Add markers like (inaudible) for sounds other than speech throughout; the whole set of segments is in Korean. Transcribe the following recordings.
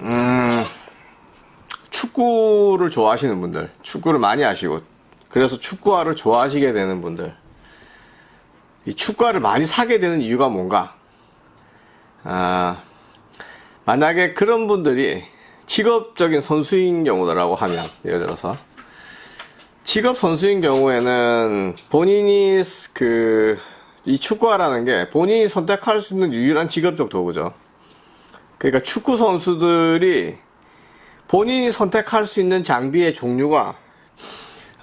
음, 축구를 좋아하시는 분들, 축구를 많이 하시고, 그래서 축구화를 좋아하시게 되는 분들, 이 축구화를 많이 사게 되는 이유가 뭔가? 아, 만약에 그런 분들이 직업적인 선수인 경우라고 하면, 예를 들어서, 직업 선수인 경우에는 본인이 그, 이 축구화라는 게 본인이 선택할 수 있는 유일한 직업적 도구죠. 그러니까 축구 선수들이 본인이 선택할 수 있는 장비의 종류가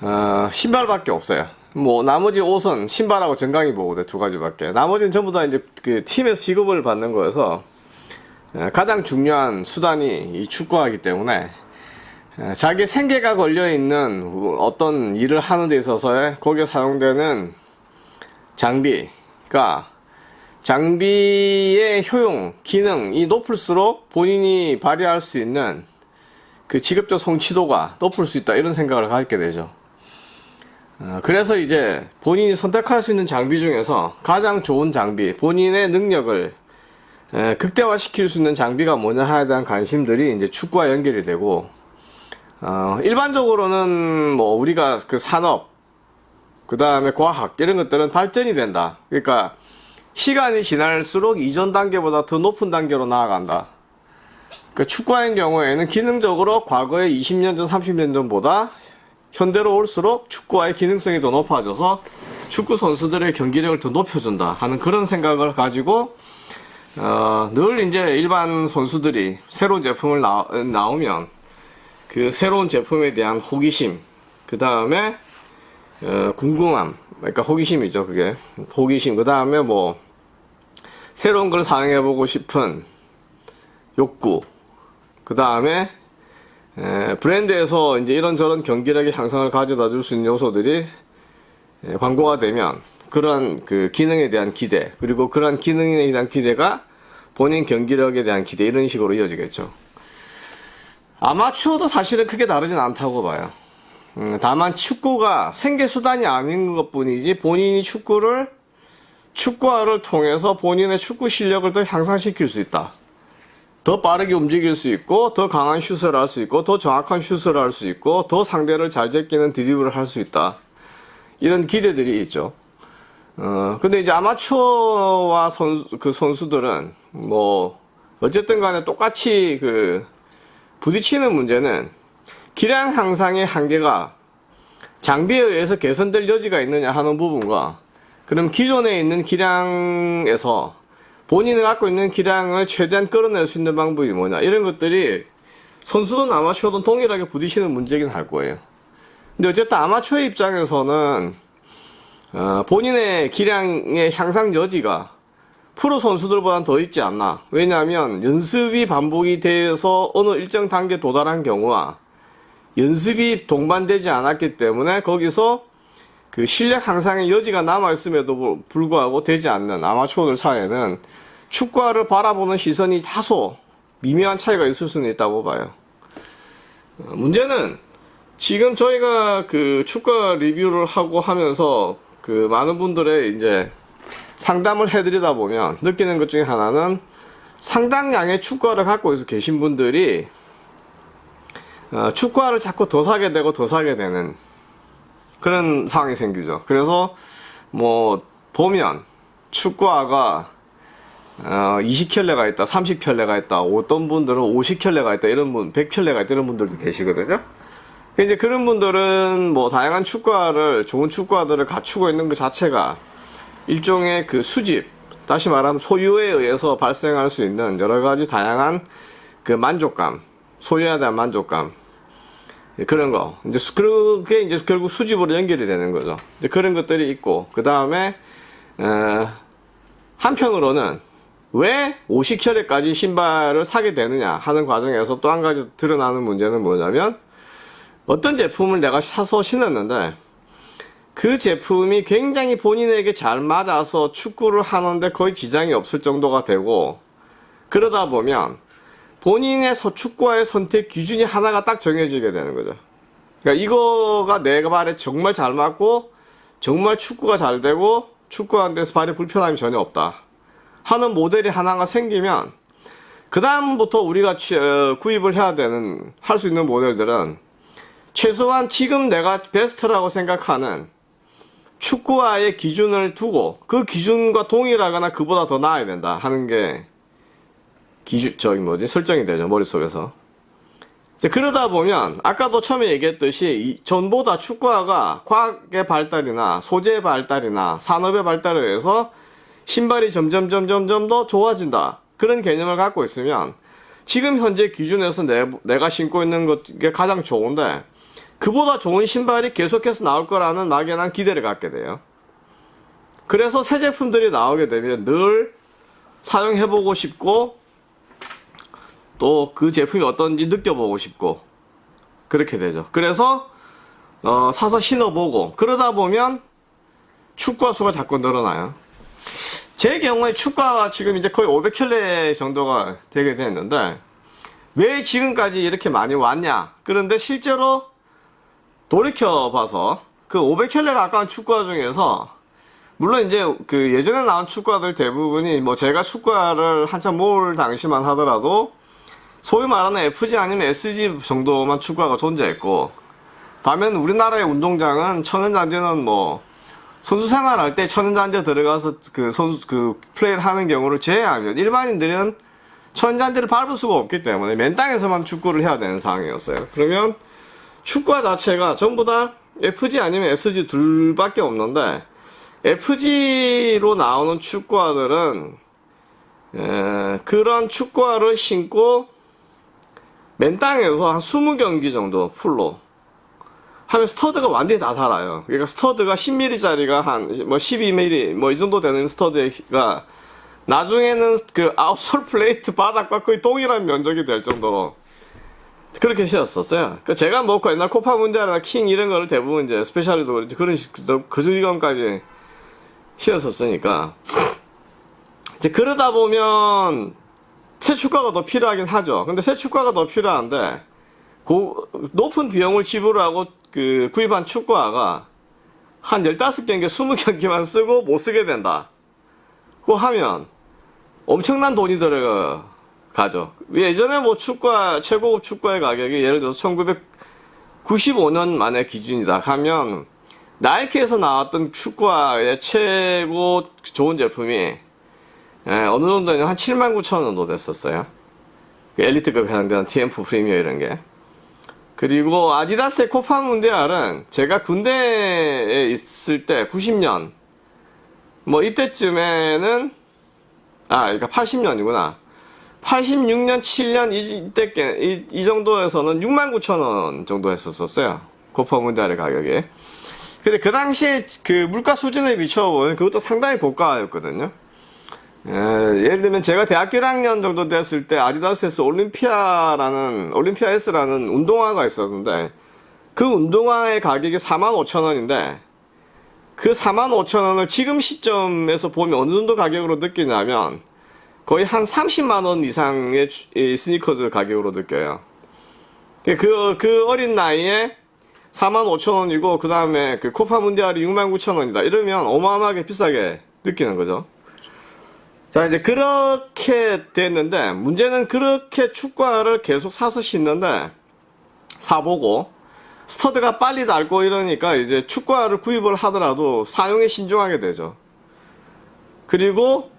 어, 신발밖에 없어요. 뭐 나머지 옷은 신발하고 정강이 보호대 두 가지밖에. 나머지는 전부 다 이제 그 팀에서 지급을 받는 거여서 어, 가장 중요한 수단이 이 축구하기 때문에 어, 자기 생계가 걸려 있는 어떤 일을 하는 데 있어서의 거기에 사용되는 장비가 장비의 효용, 기능이 높을수록 본인이 발휘할 수 있는 그 직업적 성취도가 높을 수 있다 이런 생각을 갖게 되죠. 어, 그래서 이제 본인이 선택할 수 있는 장비 중에서 가장 좋은 장비, 본인의 능력을 에, 극대화시킬 수 있는 장비가 뭐냐 하에 대한 관심들이 이제 축구와 연결이 되고 어, 일반적으로는 뭐 우리가 그 산업, 그 다음에 과학 이런 것들은 발전이 된다. 그러니까 시간이 지날수록 이전 단계보다 더 높은 단계로 나아간다. 그 축구화의 경우에는 기능적으로 과거의 20년 전, 30년 전보다 현대로 올수록 축구화의 기능성이 더 높아져서 축구 선수들의 경기력을 더 높여준다 하는 그런 생각을 가지고 어, 늘 이제 일반 선수들이 새로운 제품을 나, 나오면 그 새로운 제품에 대한 호기심 그 다음에 어, 궁금함 그러니까 호기심이죠 그게 호기심 그 다음에 뭐 새로운 걸 사용해보고 싶은 욕구. 그 다음에 브랜드에서 이제 이런저런 경기력의 향상을 가져다 줄 수 있는 요소들이 에, 광고가 되면 그러한 그 기능에 대한 기대 그리고 그러한 기능에 대한 기대가 본인 경기력에 대한 기대 이런 식으로 이어지겠죠. 아마추어도 사실은 크게 다르진 않다고 봐요. 음, 다만 축구가 생계수단이 아닌 것 뿐이지 본인이 축구를 축구화를 통해서 본인의 축구 실력을 더 향상시킬 수 있다. 더 빠르게 움직일 수 있고 더 강한 슛을 할 수 있고 더 정확한 슛을 할 수 있고 더 상대를 잘 제끼는 드리블을 할 수 있다. 이런 기대들이 있죠. 어, 근데 이제 아마추어와 선수, 그 선수들은 뭐 어쨌든 간에 똑같이 그 부딪히는 문제는 기량 향상의 한계가 장비에 의해서 개선될 여지가 있느냐 하는 부분과 그럼 기존에 있는 기량에서 본인이 갖고 있는 기량을 최대한 끌어낼 수 있는 방법이 뭐냐. 이런 것들이 선수든 아마추어든 동일하게 부딪히는 문제긴 할 거예요. 근데 어쨌든 아마추어 입장에서는 어, 본인의 기량의 향상 여지가 프로 선수들보다는 더 있지 않나. 왜냐하면 연습이 반복이 돼서 어느 일정 단계 도달한 경우와 연습이 동반되지 않았기 때문에 거기서 그 실력 향상의 여지가 남아있음에도 불구하고 되지 않는 아마추어들 사이에는 축구화를 바라보는 시선이 다소 미묘한 차이가 있을 수는 있다고 봐요. 어, 문제는 지금 저희가 그 축구화 리뷰를 하고 하면서 그 많은 분들의 이제 상담을 해드리다 보면 느끼는 것 중에 하나는 상당량의 축구화를 갖고 계신 분들이 어, 축구화를 자꾸 더 사게 되고 더 사게 되는 그런 상황이 생기죠. 그래서 뭐 보면 축구화가 어, 20켤레가 있다, 30켤레가 있다, 어떤 분들은 50켤레가 있다, 이런 분, 100켤레가 있다, 이런 분들도 계시거든요. 이제 그런 분들은 뭐 다양한 축구화를, 좋은 축구화들을 갖추고 있는 그 자체가 일종의 그 수집, 다시 말하면 소유에 의해서 발생할 수 있는 여러 가지 다양한 그 만족감, 소유에 대한 만족감, 예, 그런 거. 이제 그게 이제 결국 수집으로 연결이 되는 거죠. 그런 것들이 있고 그 다음에 어, 한편으로는 왜 50혈액까지 신발을 사게 되느냐 하는 과정에서 또 한 가지 드러나는 문제는 뭐냐면 어떤 제품을 내가 사서 신었는데 그 제품이 굉장히 본인에게 잘 맞아서 축구를 하는데 거의 지장이 없을 정도가 되고 그러다 보면 본인의 축구와의 선택 기준이 하나가 딱 정해지게 되는 거죠. 그러니까 이거가 내가 발에 정말 잘 맞고 정말 축구가 잘 되고 축구하는 데서 발에 불편함이 전혀 없다. 하는 모델이 하나가 생기면 그 다음부터 우리가 취- 어, 구입을 해야 되는 할 수 있는 모델들은 최소한 지금 내가 베스트라고 생각하는 축구화의 기준을 두고 그 기준과 동일하거나 그보다 더 나아야 된다 하는 게 기준 저기 뭐지? 설정이 되죠 머릿속에서. 그러다 보면 아까도 처음에 얘기했듯이 이 전보다 축구화가 과학의 발달이나 소재의 발달이나 산업의 발달에 의해서 신발이 점점 점점 점더 좋아진다. 그런 개념을 갖고 있으면 지금 현재 기준에서 내, 내가 신고 있는 것게 가장 좋은데 그보다 좋은 신발이 계속해서 나올 거라는 막연한 기대를 갖게 돼요. 그래서 새 제품들이 나오게 되면 늘 사용해보고 싶고 또 그 제품이 어떤지 느껴보고 싶고 그렇게 되죠. 그래서 어, 사서 신어보고 그러다 보면 축구화 수가 자꾸 늘어나요. 제 경우에 축구화가 지금 이제 거의 500켤레 정도가 되게 됐는데 왜 지금까지 이렇게 많이 왔냐? 그런데 실제로 돌이켜봐서 그 500켤레 가까운 축구화 중에서 물론 이제 그 예전에 나온 축구화들 대부분이 뭐 제가 축구화를 한참 모을 당시만 하더라도 소위 말하는 FG 아니면 SG 정도만 축구화가 존재했고 반면 우리나라의 운동장은 천연잔디는 뭐 선수 생활할 때 천연잔디 들어가서 그 선수 그 플레이를 하는 경우를 제외하면 일반인들은 천연잔디를 밟을 수가 없기 때문에 맨 땅에서만 축구를 해야 되는 상황이었어요. 그러면 축구화 자체가 전부 다 FG 아니면 SG 둘밖에 없는데 FG로 나오는 축구화들은 에, 그런 축구화를 신고 맨 땅에서 한 20경기 정도 full로 하면 stud가 완전히 다 달아요. 그러니까 stud가 10mm짜리가 한 뭐 12mm 뭐 이 정도 되는 stud가 나중에는 그 outsole plate 바닥과 거의 동일한 면적이 될 정도로 그렇게 신었었어요. 그 제가 뭐 옛날 코파 문디알이나 킹 이런 거를 대부분 이제 스페셜리도 그렇지 그런 식- 그 주기관까지 신었었으니까 이제 그러다 보면 새 축구가 더 필요하긴 하죠. 근데 새 축구가 더 필요한데 고, 높은 비용을 지불하고 그 구입한 축구화가 한 15경기, 20경기만 쓰고 못 쓰게 된다. 고 하면 엄청난 돈이 들어가죠. 예전에 뭐 축구화, 최고급 축구화의 가격이 예를 들어서 1995년 만의 기준이다 하면 나이키에서 나왔던 축구화의 최고 좋은 제품이 예, 어느 정도냐 한 7만 9천 원 정도 됐었어요. 그 엘리트급에 해당되는 TMF 프리미어 이런 게. 그리고 아디다스의 코파 문디알은 제가 군대에 있을 때 90년. 뭐 이때쯤에는 아 그러니까 80년이구나. 86년 7년 이, 이때 께- 이, 이 정도에서는 6만 9천 원 정도 했었었어요. 코파 문디알의 가격이. 근데 그 당시에 그 물가 수준에 비춰보면 그것도 상당히 고가였거든요 예, 예를 들면 제가 대학교 1학년 정도 됐을 때 아디다스에서 올림피아라는 올림피아 S라는 운동화가 있었는데 그 운동화의 가격이 45,000원인데 그 45,000원을 지금 시점에서 보면 어느 정도 가격으로 느끼냐면 거의 한 30만원 이상의 스니커즈 가격으로 느껴요. 그, 그 어린 나이에 45,000원이고 그 다음에 그 코파 문디알이 69,000원이다. 이러면 어마어마하게 비싸게 느끼는 거죠. 자, 이제 그렇게 됐는데, 문제는 그렇게 축구화를 계속 사서 신는데, 사보고, 스터드가 빨리 닳고 이러니까 이제 축구화를 구입을 하더라도 사용에 신중하게 되죠. 그리고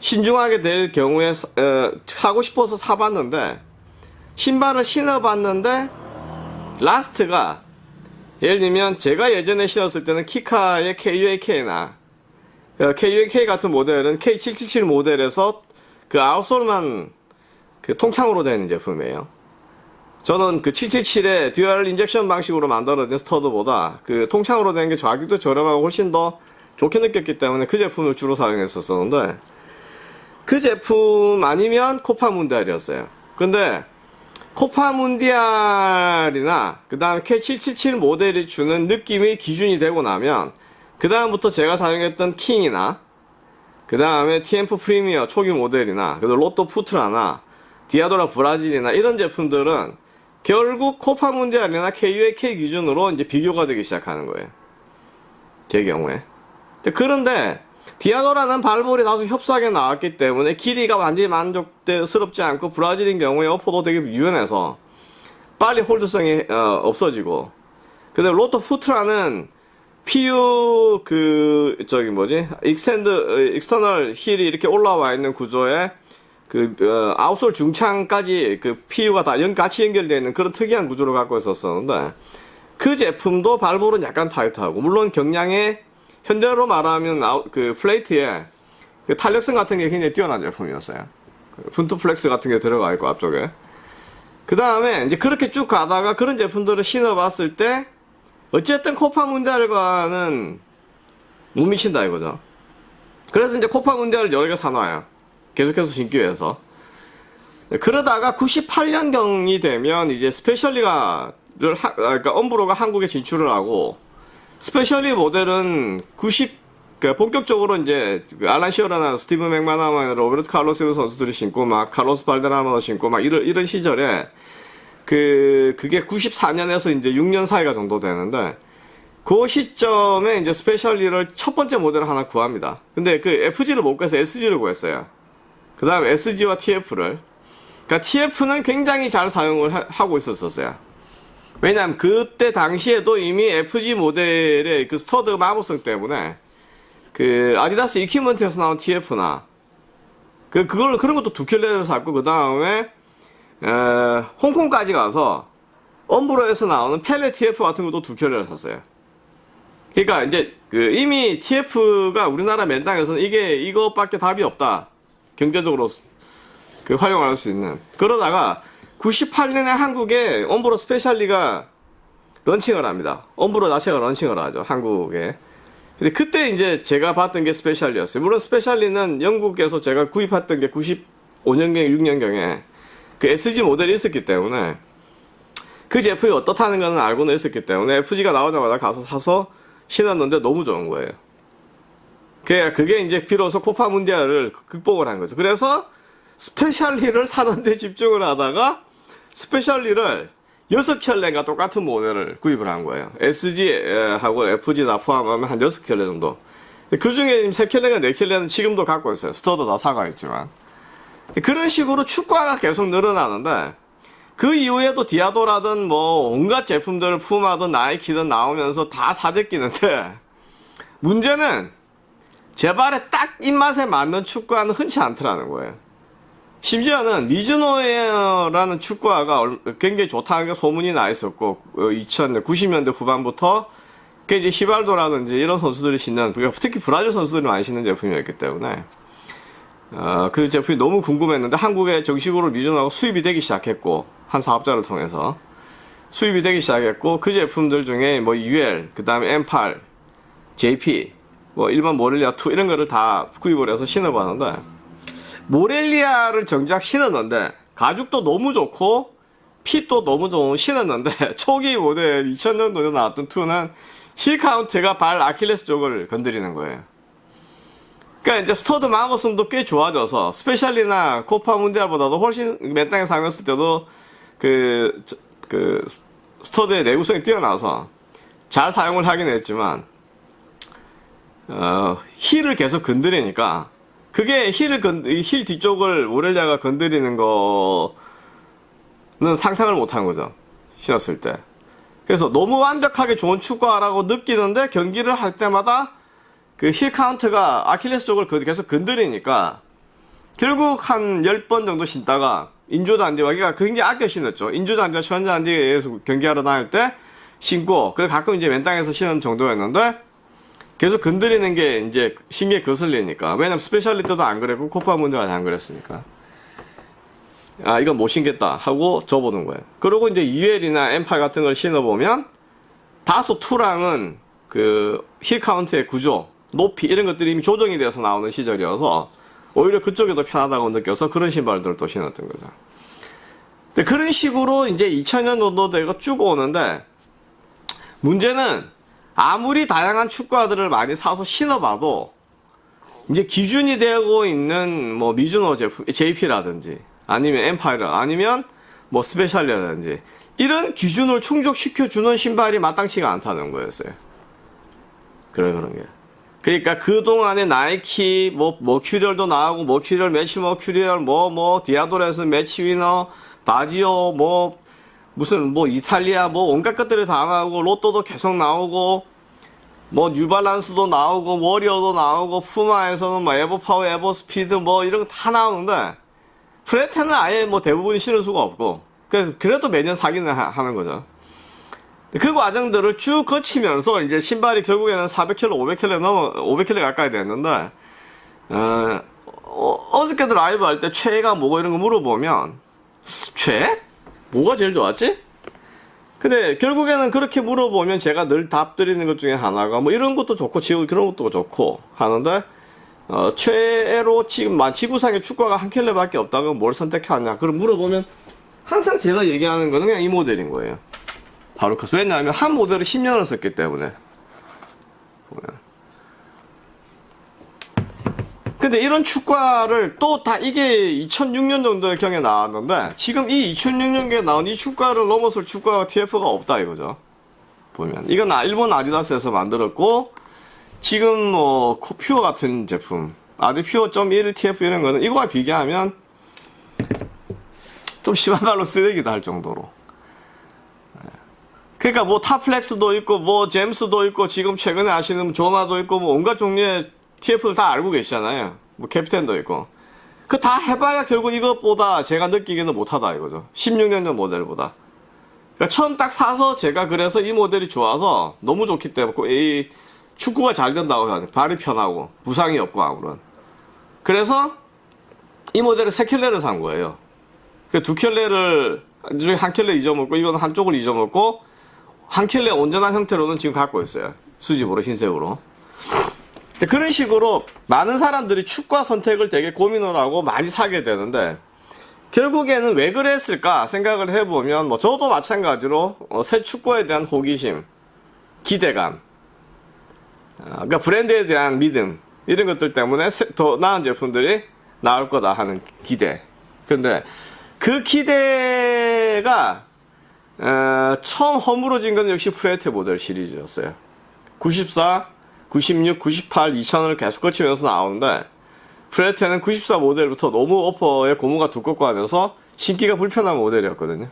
신중하게 될 경우에 사- 어, 사고 싶어서 사봤는데, 신발을 신어봤는데, last가, 예를 들면 제가 예전에 신었을 때는 키카의 KUAK나, KUK 같은 모델은 K777 모델에서 그 outsole만 그 통창으로 되는 제품이에요. 저는 그 777의 dual injection 방식으로 만들어진 stud보다 그 통창으로 된 게 가격도 저렴하고 훨씬 더 좋게 느꼈기 때문에 그 제품을 주로 사용했었었는데 그 제품 아니면 코파 문디알이었어요. 근데 코파 문디알이나 그 다음 K777 모델이 주는 느낌이 기준이 되고 나면 그 다음부터 제가 사용했던 킹이나 그 다음에 TMF 프리미어 초기 모델이나 그리고 로또 푸트라나 디아도라 브라질이나 이런 제품들은 결국 코파 문디알이나 KUAK 기준으로 이제 비교가 되기 시작하는 거예요. 제 경우에. 그런데 디아도라는 발볼이 다소 협소하게 나왔기 때문에 길이가 완전히 만족스럽지 않고 브라질인 경우에 upper도 되게 유연해서 빨리 hold성이 어, 없어지고 근데 로또 푸트라는 PU 그 저기 뭐지 extend external heel이 이렇게 올라와 있는 구조에 그 어, outsole 중창까지 그 PU가 다 연, 같이 연결되어 있는 그런 특이한 구조를 갖고 있었었는데 그 제품도 발볼은 약간 타이트하고 물론 경량에 현대로 말하면 아웃, 그 plate에 그 탄력성 같은 게 굉장히 뛰어난 제품이었어요. 그 분투 flex 같은 게 들어가 있고 앞쪽에 그 다음에 이제 그렇게 쭉 가다가 그런 제품들을 신어봤을 때 어쨌든 코파 문디알과는 못 미친다 이거죠. 그래서 이제 코파 문디알을 여러 개 사놔요. 계속해서 신기 위해서. 그러다가 98년경이 되면 이제 스페셜리가를 하- 아, 그러니까 엄브로가 한국에 진출을 하고 스페셜리 모델은 90 그러니까 본격적으로 이제 그 알란 시어라나 스티븐 맥마나만 로베르트 칼로스 선수들이 신고 막 카로스 발데라마도 신고 막 이런 이런 시절에 그 그게 94년에서 이제 6년 사이가 정도 되는데 그 시점에 이제 스페셜리를 첫 번째 모델을 하나 구합니다. 근데 그 FG를 못 구해서 SG를 구했어요. 그 다음 SG와 TF를. 그러니까 TF는 굉장히 잘 사용을 하, 고 있었었어요. 왜냐면 그때 당시에도 이미 FG 모델의 그 스터드 마모성 때문에 그 아디다스 이퀴먼트에서 나온 TF나 그 그걸 그런 것도 두 켤레를 샀고 그 다음에 에, 홍콩까지 가서 엄브로에서 나오는 펠레 TF 같은 것도 두 켤레를 샀어요. 그러니까 이제 그 이미 TF가 우리나라 맨땅에서는 이게 이것밖에 답이 없다. 경제적으로 그 활용할 수 있는. 그러다가 98년에 한국에 엄브로 스페셜리가 런칭을 합니다. 엄브로 자체가 런칭을 하죠. 한국에. 근데 그때 이제 제가 봤던 게 스페셜리였어요. 물론 스페셜리는 영국에서 제가 구입했던 게 95년경, 6년경에 그 SG 모델이 있었기 때문에 그 제품이 어떻다는 거는 알고는 있었기 때문에 FG가 나오자마자 가서 사서 신었는데 너무 좋은 거예요. 그게, 그게 이제 비로소 코파 문디알을 극복을 한 거죠. 그래서 스페셜리를 사는데 집중을 하다가 스페셜리를 6켤레가 똑같은 모델을 구입을 한 거예요. SG하고 FG 다 포함하면 한 6켤레 정도. 그 중에 3켤레가 4켤레는 지금도 갖고 있어요. 스터드도 다 삭아 있지만. 그런 식으로 축구화가 계속 늘어나는데 그 이후에도 디아도라든 뭐 온갖 제품들을 푸마든 나이키든 나오면서 다 사재끼는데 문제는 제 발에 딱 입맛에 맞는 축구화는 흔치 않더라는 거예요. 심지어는 미즈노에어라는 축구화가 얼- 굉장히 좋다는 게 소문이 나 있었고 2000년 90년대 후반부터 그 이제 히발도라든지 이런 선수들이 신는 그러니까 특히 브라질 선수들이 많이 신는 제품이었기 때문에 어, 그 제품이 너무 궁금했는데 한국에 정식으로 미즈노가 수입이 되기 시작했고 한 사업자를 통해서 수입이 되기 시작했고 그 제품들 중에 뭐 UL 그 다음에 M8 JP 뭐 일반 모렐리아 2 이런 거를 다 구입을 해서 신어봤는데 모렐리아를 정작 신었는데 가죽도 너무 좋고 fit도 너무 좋은 신었는데 (laughs) 초기 모델 2000년도에 나왔던 2는 heel counter가 발 아킬레스 쪽을 건드리는 거예요. 그러니까 이제 스터드 마모성도 꽤 좋아져서 스페셜리나 코파 문디알보다도 훨씬 맨 땅에 사용했을 때도 그, 저- 그 스터드의 내구성이 뛰어나서 잘 사용을 하긴 했지만 어, heel을 계속 건드리니까 그게 heel을 건, 이힐 뒤쪽을 모렐리아가 건드리는 거는 상상을 못한 거죠. 신었을 때. 그래서 너무 완벽하게 좋은 축구화라고 느끼는데 경기를 할 때마다 그 heel counter가 아킬레스 쪽을 그- 계속 건드리니까 결국 한 10번 정도 신다가 인조 잔디와 그러니까 굉장히 아껴 신었죠. 인조 잔디와 천연 잔디에서 경기하러 다닐 때 신고 그래서 가끔 이제 맨 땅에서 신은 정도였는데 계속 건드리는 게 이제 신기에 거슬리니까. 왜냐면 스페셜리 때도 안 그랬고, 코파 문디알 안 그랬으니까. 아, 이건 못 신겠다 하고 접어둔 거예요. 그리고 이제 UL이나 M8 같은 걸 신어보면, 다소 two랑은 그 heel counter의 구조, 높이 이런 것들이 이미 조정이 돼서 나오는 시절이어서, 오히려 그쪽이 더 편하다고 느껴서 그런 신발들을 또 신었던 거죠. 근데 그런 식으로 이제 2000년 정도 되고 쭉 오는데, 문제는 아무리 다양한 축구화들을 많이 사서 신어봐도 이제 기준이 되고 있는 뭐 미즈노 제품 JP라든지 아니면 엠파이러 아니면 뭐 스페셜리라든지 이런 기준을 충족시켜 주는 신발이 마땅치가 않다는 거였어요. 그래 그런 게. 그러니까 그동안에 나이키, 뭐, 머큐리얼도 나오고, 머큐리얼, 매치 머큐리얼, 뭐, 뭐, 디아도라, 매치 위너, 바지오, 뭐, 무슨, 뭐, 이탈리아, 뭐, 온갖 것들이 다 나오고, 로또도 계속 나오고, 뭐, 뉴발란스도 나오고, 워리어도 나오고, 푸마에서는 뭐, 에보파워, 에보스피드, 뭐, 이런 거 다 나오는데, 프레데는 아예 뭐 대부분 신을 수가 없고, 그래서, 그래도 매년 사기는 하- 하는 거죠. 그 과정들을 쭉 거치면서 이제 신발이 결국에는 400km, 500km 넘어 500km 가까이 됐는데 어, 어, 저께도 라이브 할 때 최애가 뭐고 이런 거 물어보면 최애? 뭐가 제일 좋았지? 근데 결국에는 그렇게 물어보면 제가 늘 답 드리는 것 중에 하나가 뭐 이런 것도 좋고 지금 그런 것도 좋고 하는데 어, 최애로 지금 만 지구상에 축구가 한 켤레밖에 없다고 뭘 선택하냐 그럼 물어보면 항상 제가 얘기하는 거는 그냥 이 모델인 거예요. 바로 그 왜냐하면 한 모델을 10년을 썼기 때문에. 근데 이런 축가를 또 다 이게 2006년 정도의 경에 나왔는데 지금 이 2006년경에 나온 이 축가를 넘어설 축가가 TF가 없다 이거죠. 보면 이건 아- 일본 아디다스에서 만들었고 지금 뭐 퓨어 같은 제품 아디 퓨어.1 TF 이런 거는 이거와 비교하면 좀 심한 말로 쓰레기다 할 정도로. 그러니까 뭐 타플렉스도 있고 뭐 잼스도 있고 지금 최근에 아시는 조마도 있고 뭐 온갖 종류의 TF를 다 알고 계시잖아요. 뭐 캡텐도 있고. 그 다 해봐야 결국 이것보다 제가 느끼기는 못하다 이거죠. 16년 전 모델보다. 그러니까 처음 딱 사서 제가 그래서 이 모델이 좋아서 너무 좋기 때문에 이 축구가 잘 된다고 하는 발이 편하고 부상이 없고 아무런. 그래서 이 모델을 세 켤레를 산 거예요. 그 두 켤레를 한 켤레 잊어먹고 이건 한쪽을 잊어먹고 한 켤레 온전한 형태로는 지금 갖고 있어요. 수집으로 흰색으로. 그런 식으로 많은 사람들이 축구화 선택을 되게 고민을 하고 많이 사게 되는데 결국에는 왜 그랬을까 생각을 해보면 뭐 저도 마찬가지로 어, 새 축구에 대한 호기심, 기대감, 어, 그러니까 브랜드에 대한 믿음 이런 것들 때문에 새- 더 나은 제품들이 나올 거다 하는 기대. 근데 그 기대가 어, 처음 허물어진 건 역시 프레테 모델 시리즈였어요. 94, 96, 98, 2000을 계속 거치면서 나오는데 프레테는 94 모델부터 너무 오퍼의 고무가 두껍고 하면서 신기가 불편한 모델이었거든요.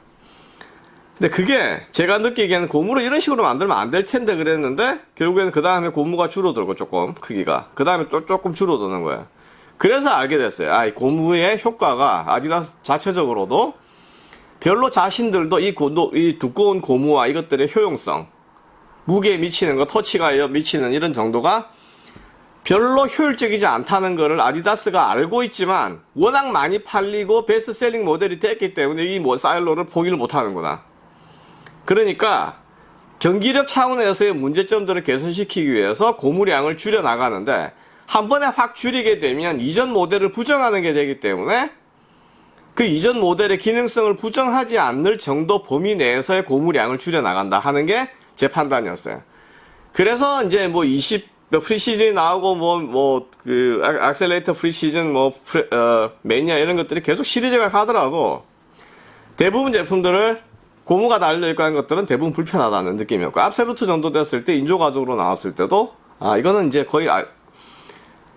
근데 그게 제가 느끼기에는 고무를 이런 식으로 만들면 안 될 텐데 그랬는데 결국에는 그 다음에 고무가 줄어들고 조금 크기가 그 다음에 또 조금 줄어드는 거예요. 그래서 알게 됐어요. 아, 이 고무의 효과가 아디다스 자체적으로도 별로 자신들도 이, 고, 이 두꺼운 고무와 이것들의 효용성, 무게에 미치는 거, 터치가 미치는 이런 정도가 별로 효율적이지 않다는 것을 아디다스가 알고 있지만 워낙 많이 팔리고 베스트셀링 모델이 됐기 때문에 이뭐 사일로를 포기를 못 하는구나. 그러니까 경기력 차원에서의 문제점들을 개선시키기 위해서 고무량을 줄여 나가는데 한 번에 확 줄이게 되면 이전 모델을 부정하는 게 되기 때문에 그 이전 모델의 기능성을 부정하지 않을 정도 범위 내에서의 고무량을 줄여 나간다 하는 게 제 판단이었어요. 그래서 이제 뭐 20, 프리시전이 나오고 뭐, 뭐, 그, 악- 악셀레이터 프리시전, 뭐, 프레, 어, 매니아 이런 것들이 계속 시리즈가 가더라도 대부분 제품들을 고무가 달려있고 하는 것들은 대부분 불편하다는 느낌이었고, 압솔루트 정도 됐을 때, 인조가죽으로 나왔을 때도, 아, 이거는 이제 거의 아,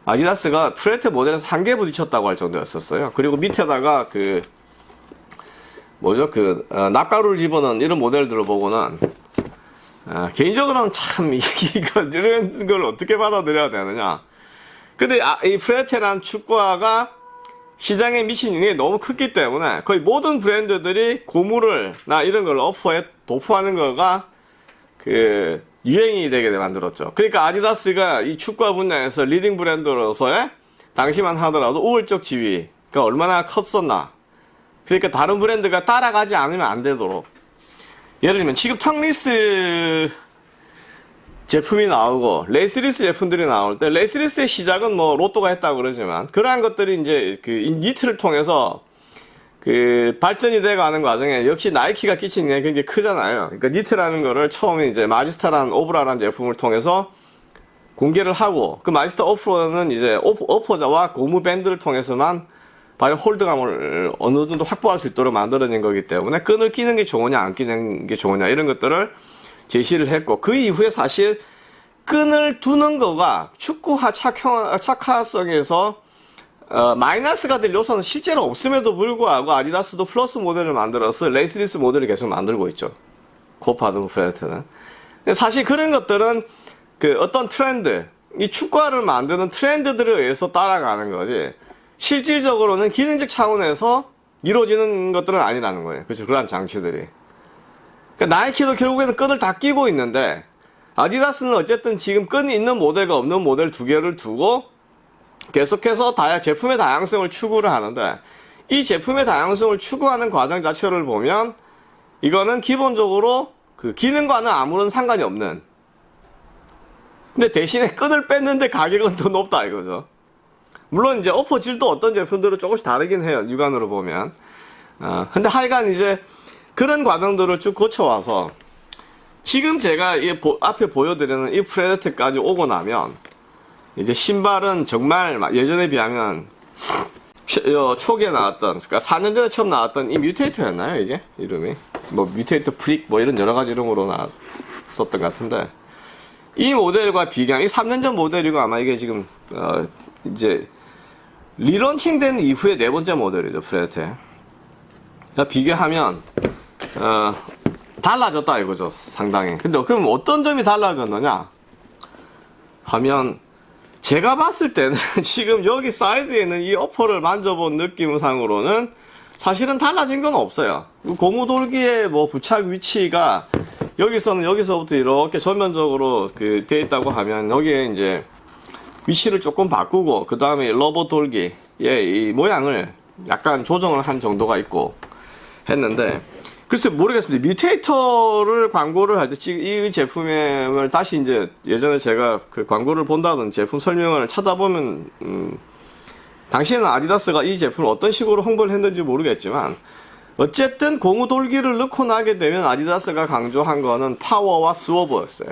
아디다스가 프레테 모델에서 한 개 부딪혔다고 할 정도였었어요. 그리고 밑에다가 그, 뭐죠, 그, 어, 납가루를 집어넣은 이런 모델들을 보고는, 아, 개인적으로는 참, 이거, 이런 걸 어떻게 받아들여야 되느냐. 근데, 아, 이 프레테란 축구화가 시장에 미친 영향이 너무 크기 때문에 거의 모든 브랜드들이 고무를, 나 이런 걸 어퍼에 도포하는 거가 그, 유행이 되게 만들었죠. 그러니까 아디다스가 이 축구화 분야에서 leading 브랜드로서의 당시만 하더라도 우월적 지위가 얼마나 컸었나. 그러니까 다른 브랜드가 따라가지 않으면 안 되도록. 예를 들면 지금 tongueless 제품이 나오고 laceless 제품들이 나올 때 laceless의 시작은 뭐 로또가 했다고 그러지만 그러한 것들이 이제 그 니트를 통해서 그 발전이 돼 가는 과정에 역시 나이키가 끼친 게 굉장히 크잖아요. 그러니까 니트라는 거를 처음에 이제 마지스타라는 오브라라는 제품을 통해서 공개를 하고 그 마지스타 오브라는 이제 upper재와 고무 밴드를 통해서만 발의 hold감을 어느 정도 확보할 수 있도록 만들어진 거기 때문에 끈을 끼는 게 좋으냐 안 끼는 게 좋으냐 이런 것들을 제시를 했고 그 이후에 사실 끈을 두는 거가 축구화 착화, 착화성에서 어, 마이너스가 될 요소는 실제로 없음에도 불구하고 아디다스도 플러스 모델을 만들어서 laceless 모델을 계속 만들고 있죠. 코파드 프레트는. 근데 사실 그런 것들은 그 어떤 트렌드, 이 축구화를 만드는 트렌드들에 의해서 따라가는 거지. 실질적으로는 기능적 차원에서 이루어지는 것들은 아니라는 거예요. 그렇죠. 그런 장치들이. 그러니까 나이키도 결국에는 끈을 다 끼고 있는데 아디다스는 어쨌든 지금 끈이 있는 모델과 없는 모델 두 개를 두고 계속해서 다양, 제품의 다양성을 추구를 하는데 이 제품의 다양성을 추구하는 과정 자체를 보면 이거는 기본적으로 그 기능과는 아무런 상관이 없는. 근데 대신에 끈을 뺐는데 가격은 더 높다 이거죠. 물론 이제 어퍼질도 어떤 제품들은 조금씩 다르긴 해요 육안으로 보면. 어, 근데 하여간 이제 그런 과정들을 쭉 거쳐와서 지금 제가 이 보- 앞에 보여드리는 이 프레데트까지 오고 나면 이제 신발은 정말 막 예전에 비하면 초- 어, 초기에 나왔던 그러니까 4년 전에 처음 나왔던 이 뮤테이터였나요 이게? 이름이? 뭐 뮤테이터 프릭 뭐 이런 여러 가지 이름으로 나왔었던 것 같은데 이 모델과 비교하면 이 3년 전 모델이고 아마 이게 지금 어, 이제 relaunching 된 이후에 네 번째 모델이죠 프레데. 비교하면 어, 달라졌다 이거죠 상당히. 근데 그럼 어떤 점이 달라졌느냐? 하면 제가 봤을 때는 (laughs) 지금 여기 사이드에 있는 이 upper를 만져본 느낌상으로는 사실은 달라진 건 없어요. 고무돌기의 뭐 부착 위치가 여기서는 여기서부터 이렇게 전면적으로 그돼 있다고 하면 여기에 이제 위치를 조금 바꾸고 그 다음에 rubber 돌기의 이 모양을 약간 조정을 한 정도가 있고 했는데 글쎄 모르겠습니다. 뮤테이터를 광고를 할 때 이 제품을 다시 이제 예전에 제가 그 광고를 본다든 제품 설명을 찾아보면 음, 당시에는 아디다스가 이 제품을 어떤 식으로 홍보를 했는지 모르겠지만 어쨌든 고무 돌기를 넣고 나게 되면 아디다스가 강조한 거는 파워와 swerve였어요.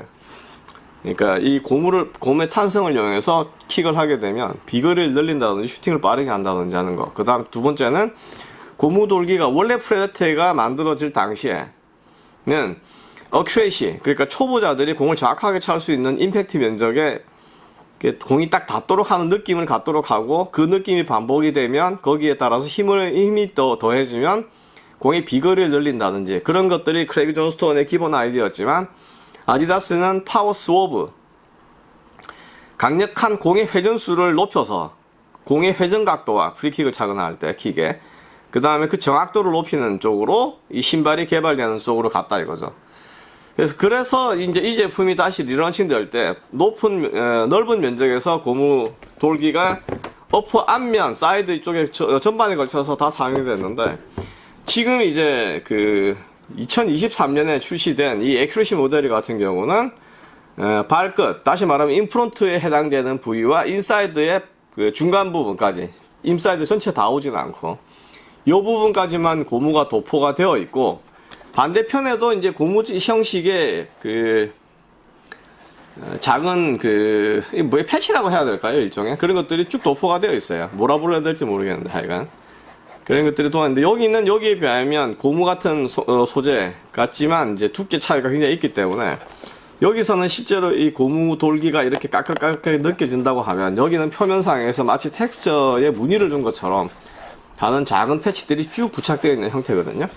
그러니까 이 고무를 고무의 탄성을 이용해서 킥을 하게 되면 비거리를 늘린다든지 슈팅을 빠르게 한다든지 하는 거. 그다음 두 번째는 고무 돌기가 원래 프레데터가 만들어질 당시에는 accuracy 그러니까 초보자들이 공을 정확하게 찰 수 있는 임팩트 면적에 공이 딱 닿도록 하는 느낌을 갖도록 하고 그 느낌이 반복이 되면 거기에 따라서 힘을 힘이 더 더해지면 공의 비거리를 늘린다든지 그런 것들이 크레이그 존스톤의 기본 아이디어였지만 아디다스는 파워 swerve 강력한 공의 회전수를 높여서 공의 회전 각도와 프리킥을 차거나 할때 킥에 그 다음에 그 정확도를 높이는 쪽으로 이 신발이 개발되는 쪽으로 갔다 이거죠. 그래서 그래서 이제 이 제품이 다시 relaunching 될 때 높은 어, 넓은 면적에서 고무 돌기가 upper 앞면 사이드 쪽에 저- 전반에 걸쳐서 다 사용이 됐는데 지금 이제 그 2023년에 출시된 이 accuracy 모델 같은 경우는 어, 발끝 다시 말하면 infront에 해당되는 부위와 인사이드의 그 중간 부분까지 인사이드 전체 다 오진 않고 이 부분까지만 고무가 도포가 되어 있고 반대편에도 이제 고무 형식의 그 어, 작은 그 뭐에 패치라고 해야 될까요 일종의? 그런 것들이 쭉 도포가 되어 있어요. 뭐라 불러야 될지 모르겠는데 하여간. 그런 것들이 도왔는데 여기는 여기에 비하면 고무 같은 소, 재 같지만 이제 두께 차이가 굉장히 있기 때문에 여기서는 실제로 이 고무 돌기가 이렇게 까끌까끌하게 느껴진다고 하면 여기는 표면상에서 마치 텍스처에 무늬를 준 것처럼 다른 작은 패치들이 쭉 부착되어 있는 형태거든요.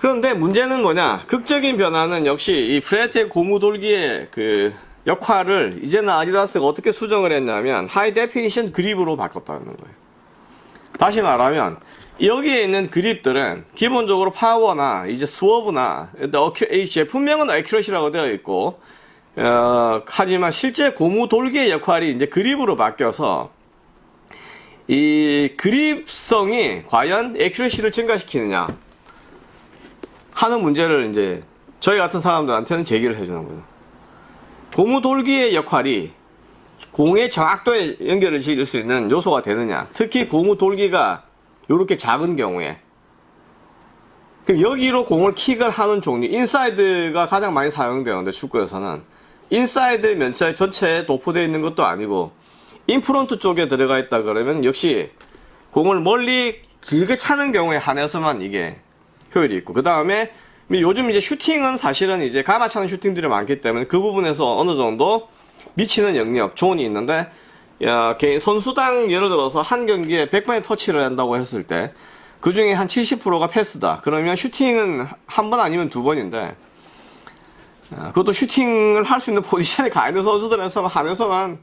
그런데 문제는 뭐냐? 극적인 변화는 역시 이 프레데터의 고무 돌기의 그 역할을 이제는 아디다스가 어떻게 수정을 했냐면 high definition grip으로 바꿨다는 거예요. 다시 말하면 여기에 있는 그립들은 기본적으로 파워나 이제 swerve나 accu, 이 제품명은 accuracy라고 되어 있고 어, 하지만 실제 고무 돌기의 역할이 이제 그립으로 바뀌어서 이 그립성이 과연 accuracy를 증가시키느냐 하는 문제를 이제 저희 같은 사람들한테는 제기를 해주는 거예요. 고무 돌기의 역할이 공의 정확도에 연결을 지을 수 있는 요소가 되느냐. 특히 고무 돌기가 이렇게 작은 경우에. 그럼 여기로 공을 킥을 하는 종류, 인사이드가 가장 많이 사용되는데 축구에서는 인사이드 면체 전체에 도포되어 있는 것도 아니고 infront 쪽에 들어가 있다 그러면 역시 공을 멀리 길게 차는 경우에 한해서만 이게 효율이 있고 그 다음에 요즘 이제 슈팅은 사실은 이제 감아차는 슈팅들이 많기 때문에 그 부분에서 어느 정도 미치는 영역, zone이 있는데, 야, 개인 선수당 예를 들어서 한 경기에 100번의 터치를 한다고 했을 때, 그 중에 한 70%가 패스다. 그러면 슈팅은 한 번 아니면 두 번인데, 아, 그것도 슈팅을 할 수 있는 (laughs) 포지션에 가 있는 선수들에서 한해서만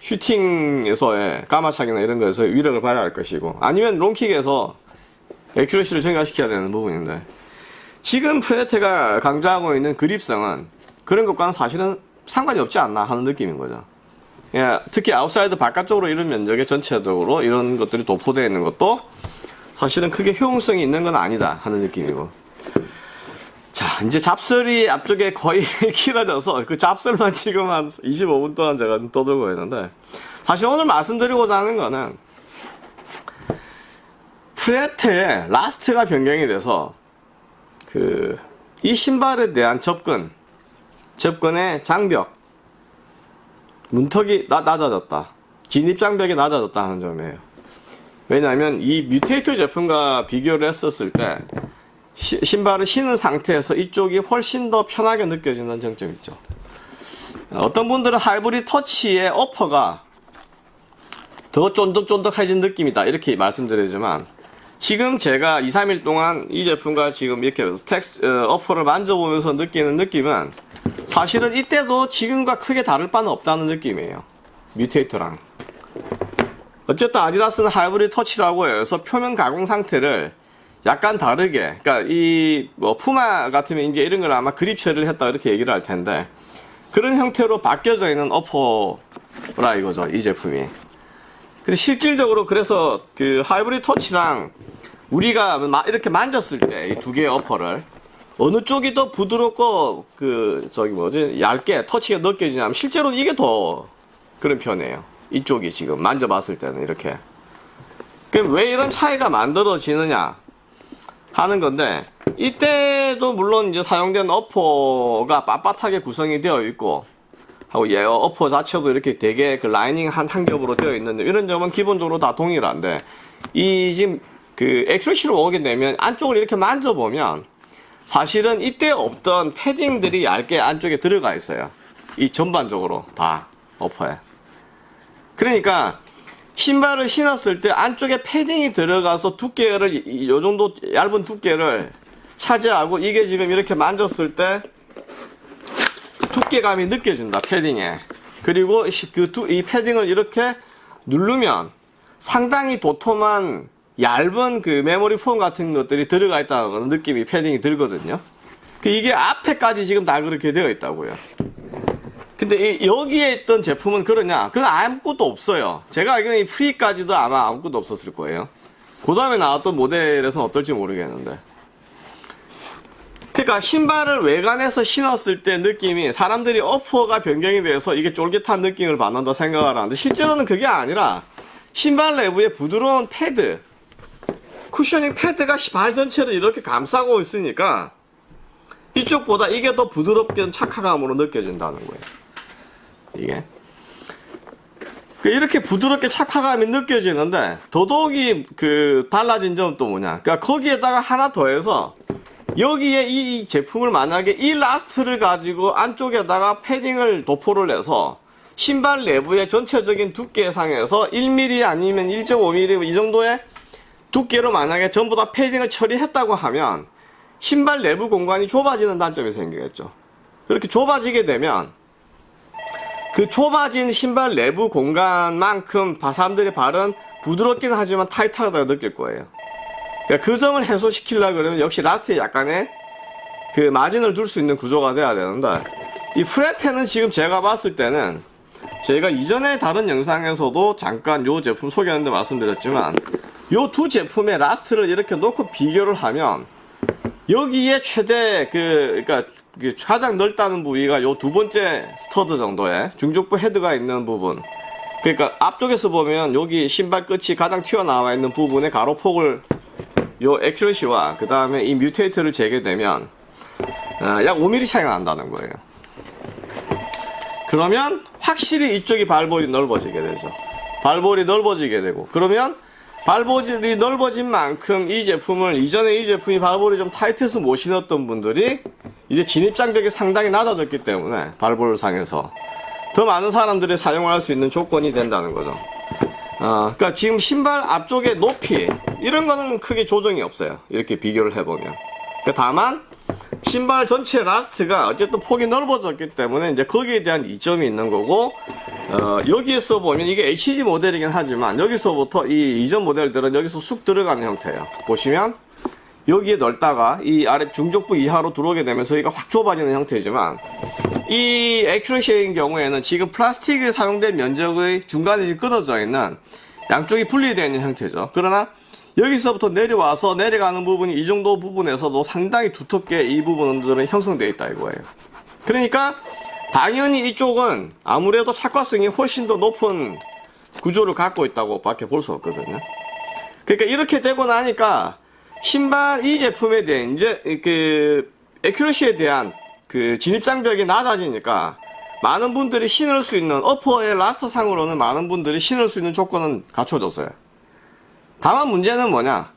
슈팅에서의 감아차기나 이런 거에서 위력을 발휘할 것이고, 아니면 롱킥에서 accuracy를 증가시켜야 되는 부분인데, 지금 프레데터가 강조하고 있는 그립성은 그런 것과는 사실은 상관이 없지 않나 하는 느낌인 거죠. 예, 특히 아웃사이드 바깥쪽으로 이런 면적에 전체적으로 이런 것들이 도포되어 있는 것도 사실은 크게 효용성이 있는 건 아니다 하는 느낌이고. 자, 이제 잡설이 앞쪽에 거의 (laughs) 길어져서 그 잡설만 지금 한 25분 동안 제가 좀 떠들고 있는데 사실 오늘 말씀드리고자 하는 거는 프레데터의 last가 변경이 돼서 그 이 신발에 대한 접근 접근의 장벽 문턱이 나, 낮아졌다. 진입 장벽이 낮아졌다 하는 점이에요. 왜냐하면 이 뮤테이터 제품과 비교를 했었을 때 시- 신발을 신은 상태에서 이쪽이 훨씬 더 편하게 느껴지는 장점이 있죠 어떤 분들은 하이브리드 터치의 upper가 더 쫀득쫀득해진 느낌이다 이렇게 말씀드리지만 지금 제가 2, 3일 동안 이 제품과 지금 이렇게 텍스 어, upper를 만져보면서 느끼는 느낌은 사실은 이때도 지금과 크게 다를 바는 없다는 느낌이에요. 뮤테이터랑. 어쨌든 아디다스는 하이브리드 터치라고 해서 표면 가공 상태를 약간 다르게, 그러니까 이 뭐 푸마 같으면 이제 이런 걸 아마 그립 처리를 했다 이렇게 얘기를 할 텐데 그런 형태로 바뀌어져 있는 어퍼라 이거죠 이 제품이. 근데 실질적으로 그래서 그 하이브리드 터치랑 우리가 마- 이렇게 만졌을 때 이 두 개의 어퍼를 어느 쪽이 더 부드럽고 그 저기 뭐지 얇게 터치가 느껴지냐면 실제로 이게 더 그런 편이에요. 이쪽이 지금 만져봤을 때는 이렇게. 그럼 왜 이런 차이가 만들어지느냐 하는 건데 이때도 물론 이제 사용된 upper가 빳빳하게 구성이 되어 있고 하고 예 upper 자체도 이렇게 되게 그 라이닝 한 한 겹으로 되어 있는데 이런 점은 기본적으로 다 동일한데 이 지금 그 엑스트로시로 오게 되면 안쪽을 이렇게 만져보면 사실은 이때 없던 패딩들이 얇게 안쪽에 들어가 있어요. 이 전반적으로 다 어퍼에. 그러니까 신발을 신었을 때 안쪽에 패딩이 들어가서 두께를 요 정도 얇은 두께를 차지하고 이게 지금 이렇게 만졌을 때 두께감이 느껴진다 패딩에. 그리고 그이 패딩을 이렇게 누르면 상당히 도톰한 얇은 그 메모리 폼 같은 것들이 들어가 있다는 느낌이 패딩이 들거든요. 그 이게 앞에까지 지금 다 그렇게 되어 있다고요 근데 이- 여기에 있던 제품은 그러냐? 그건 아무것도 없어요. 제가 알기로는 이 프리까지도 아마 아무것도 없었을 거예요. 그 다음에 나왔던 모델에서는 어떨지 모르겠는데. 그러니까 신발을 외관에서 신었을 때 느낌이 사람들이 어퍼가 변경이 돼서 이게 쫄깃한 느낌을 받는다 생각을 하는데 실제로는 그게 아니라 신발 내부에 부드러운 패드 cushioning 패드가 발 전체를 이렇게 감싸고 있으니까 이쪽보다 이게 더 부드럽게 착화감으로 느껴진다는 거예요 이게 그 이렇게 부드럽게 착화감이 느껴지는데 더더욱이 그 달라진 점은 또 뭐냐 그러니까 거기에다가 하나 더해서 여기에 이 제품을 만약에 이 last를 가지고 안쪽에다가 패딩을 도포를 해서 신발 내부의 전체적인 두께상에서 1mm 아니면 1.5mm 이 정도의 두께로 만약에 전부 다 패딩을 처리했다고 하면 신발 내부 공간이 좁아지는 단점이 생기겠죠. 그렇게 좁아지게 되면 그 좁아진 신발 내부 공간만큼 바- 사람들의 발은 부드럽긴 하지만 타이트하다고 느낄 거예요. 그러니까 그 점을 해소시키려 그러면 역시 last에 약간의 그 마진을 둘 수 있는 구조가 돼야 되는데 이 프레데터는 지금 제가 봤을 때는 제가 이전에 다른 영상에서도 잠깐 요 제품 소개하는데 말씀드렸지만 요 두 제품의 last를 이렇게 놓고 비교를 하면 여기에 최대 그 그러니까 그 가장 넓다는 부위가 요 두 번째 stud 정도의 중족부 헤드가 있는 부분 그러니까 앞쪽에서 보면 여기 신발 끝이 가장 튀어나와 있는 부분의 가로폭을 요 액큐러시와 그 다음에 이 뮤테이트를 재게 되면 아, 약 5mm 차이가 난다는 거예요. 그러면 확실히 이쪽이 발볼이 넓어지게 되죠. 발볼이 넓어지게 되고 그러면 발볼이 넓어진 만큼 이 제품을 이전에 이 제품이 발볼이 좀 타이트해서 못 신었던 분들이 이제 진입 장벽이 상당히 낮아졌기 때문에 발볼상에서 더 많은 사람들이 사용할 수 있는 조건이 된다는 거죠. 어, 그러니까 지금 신발 앞쪽의 높이 이런 거는 크게 조정이 없어요. 이렇게 비교를 해보면. 그러니까 다만 신발 전체 last가 어쨌든 폭이 넓어졌기 때문에 이제 거기에 대한 이점이 있는 거고 어, 여기에서 보면 이게 HG 모델이긴 하지만 여기서부터 이 이전 모델들은 여기서 쑥 들어가는 형태예요. 보시면 여기에 넓다가 이 아래 중족부 이하로 들어오게 되면서 여기가 확 좁아지는 형태지만 이 에큐러시의 경우에는 지금 플라스틱이 사용된 면적의 중간에 끊어져 있는 양쪽이 분리되어 있는 형태죠. 그러나 여기서부터 내려와서 내려가는 부분이 이 정도 부분에서도 상당히 두텁게 이 부분들은 형성되어 있다 이거예요. 그러니까 당연히 이쪽은 아무래도 착화성이 훨씬 더 높은 구조를 갖고 있다고 밖에 볼 수 없거든요. 그러니까 이렇게 되고 나니까 신발 이 제품에 대한 이제 그 에큐러시에 대한 그 진입 장벽이 낮아지니까 많은 분들이 신을 수 있는 upper의 last 상으로는 많은 분들이 신을 수 있는 조건은 갖춰졌어요. 다만 문제는 뭐냐?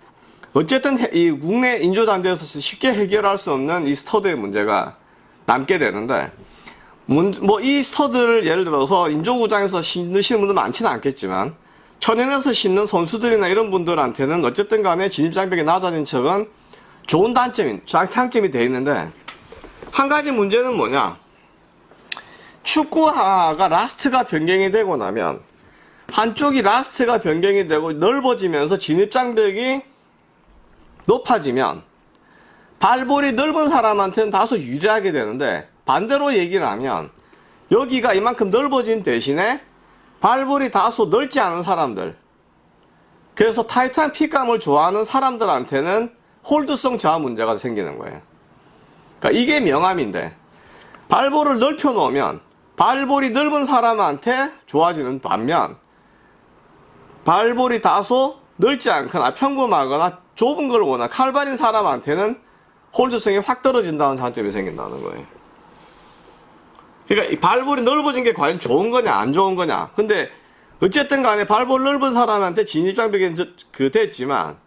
어쨌든 해- 이 국내 인조잔디에서 쉽게 해결할 수 없는 이 stud의 문제가 남게 되는데 뭐 이 stud를 예를 들어서 인조구장에서 신으시는 분들 많지는 않겠지만 천연에서 신는 선수들이나 이런 분들한테는 어쨌든 간에 진입장벽이 낮아진 점은 좋은 단점이 장- 장점이 돼 있는데 한 가지 문제는 뭐냐 축구화가 last가 변경이 되고 나면 한쪽이 last가 변경이 되고 넓어지면서 진입장벽이 높아지면 발볼이 넓은 사람한테는 다소 유리하게 되는데 반대로 얘기를 하면 여기가 이만큼 넓어진 대신에 발볼이 다소 넓지 않은 사람들 그래서 타이트한 핏감을 좋아하는 사람들한테는 홀드성 저하 문제가 생기는 거예요. 그러니까 이게 명암인데 발볼을 넓혀 놓으면 발볼이 넓은 사람한테 좋아지는 반면 발볼이 다소 넓지 않거나 평범하거나 좁은 걸 원한 칼발인 사람한테는 홀드성이 확 떨어진다는 장점이 생긴다는 거예요. 그러니까 이 발볼이 넓어진 게 과연 좋은 거냐 안 좋은 거냐. 근데 어쨌든 간에 발볼 넓은 사람한테 진입장벽이 저- 그 됐지만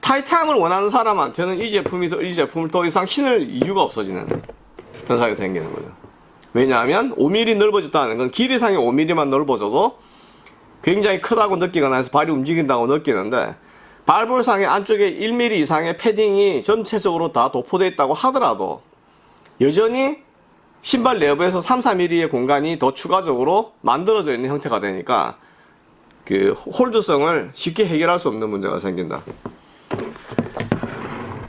타이트함을 원하는 사람한테는 이 제품이 더- 이 제품을 더 이상 신을 이유가 없어지는 현상이 생기는 거죠. 왜냐하면 5mm 넓어졌다는 건 길이상이 5mm만 넓어져도 굉장히 크다고 느끼거나 해서 발이 움직인다고 느끼는데 발볼상의 안쪽에 1mm 이상의 패딩이 전체적으로 다 도포되어 있다고 하더라도 여전히 신발 내부에서 3, 4mm의 공간이 더 추가적으로 만들어져 있는 형태가 되니까 그 홀드성을 쉽게 해결할 수 없는 문제가 생긴다.